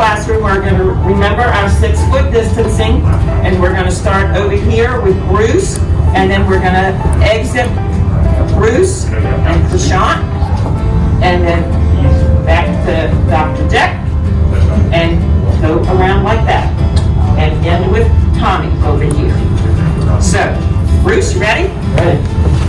classroom, we're going to remember our six foot distancing and we're going to start over here with Bruce and then we're going to exit Bruce and Prashant and then back to Dr. Jack and go around like that and end with Tommy over here. So, Bruce, you ready? Ready.